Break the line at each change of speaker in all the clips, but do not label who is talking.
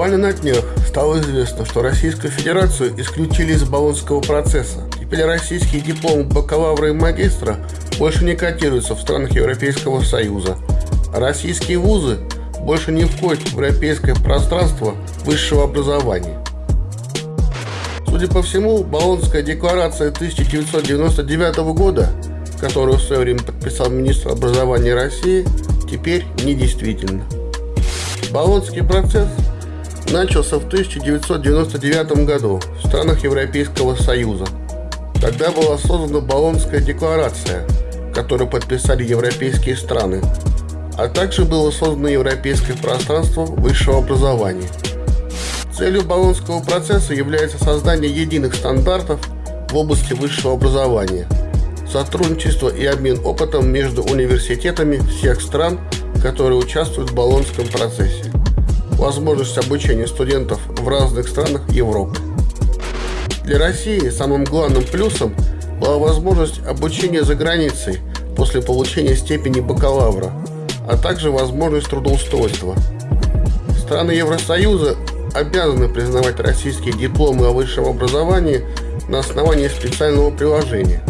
Буквально на днях стало известно, что Российскую Федерацию исключили из Болонского процесса. Теперь российские дипломы бакалавра и магистра больше не котируются в странах Европейского Союза. Российские вузы больше не входят в европейское пространство высшего образования. Судя по всему, Болонская декларация 1999 года, которую в свое время подписал министр образования России, теперь недействительна. Болонский процесс начался в 1999 году в странах Европейского Союза. Тогда была создана Болонская декларация, которую подписали европейские страны, а также было создано Европейское пространство высшего образования. Целью Болонского процесса является создание единых стандартов в области высшего образования, сотрудничество и обмен опытом между университетами всех стран, которые участвуют в Болонском процессе возможность обучения студентов в разных странах Европы. Для России самым главным плюсом была возможность обучения за границей после получения степени бакалавра, а также возможность трудоустройства. Страны Евросоюза обязаны признавать российские дипломы о высшем образовании на основании специального приложения.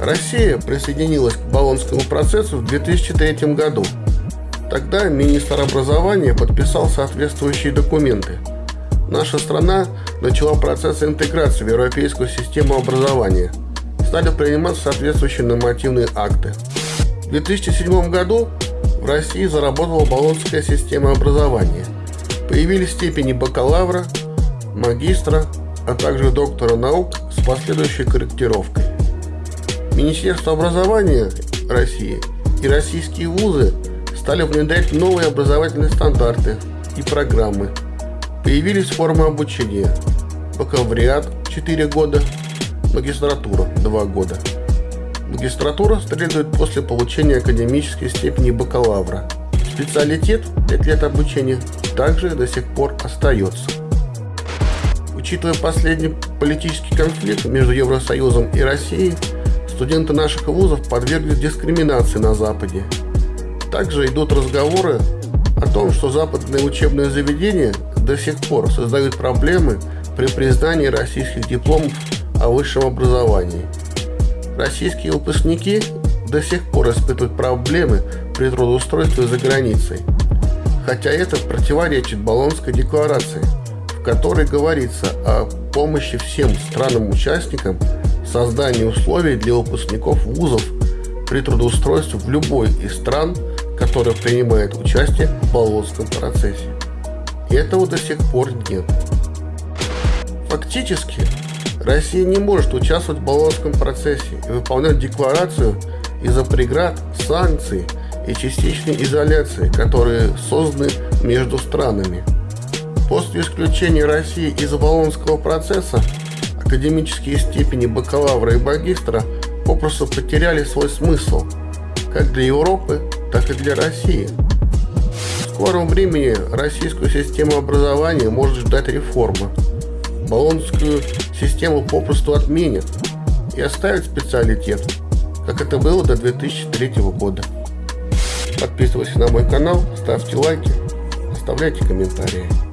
Россия присоединилась к Болонскому процессу в 2003 году – Тогда министр образования подписал соответствующие документы. Наша страна начала процесс интеграции в европейскую систему образования. Стали приниматься соответствующие нормативные акты. В 2007 году в России заработала Болонская система образования. Появились степени бакалавра, магистра, а также доктора наук с последующей корректировкой. Министерство образования России и российские вузы – стали внедрять новые образовательные стандарты и программы. Появились формы обучения. Бакалавриат 4 года, магистратура 2 года. Магистратура следует после получения академической степени бакалавра. Специалитет 5 лет обучения также до сих пор остается. Учитывая последний политический конфликт между Евросоюзом и Россией, студенты наших вузов подверглись дискриминации на Западе также идут разговоры о том, что западные учебные заведения до сих пор создают проблемы при признании российских дипломов о высшем образовании. Российские выпускники до сих пор испытывают проблемы при трудоустройстве за границей. Хотя это противоречит Болонской декларации, в которой говорится о помощи всем странам-участникам в создании условий для выпускников вузов при трудоустройстве в любой из стран – который принимает участие в Болонском процессе. Этого до сих пор нет. Фактически, Россия не может участвовать в Болонском процессе и выполнять декларацию из-за преград, санкций и частичной изоляции, которые созданы между странами. После исключения России из Болонского процесса академические степени бакалавра и магистра попросту потеряли свой смысл как для Европы, так и для России. В скором времени российскую систему образования может ждать реформа. Болонскую систему попросту отменят и оставят специалитет, как это было до 2003 года. Подписывайтесь на мой канал, ставьте лайки, оставляйте комментарии.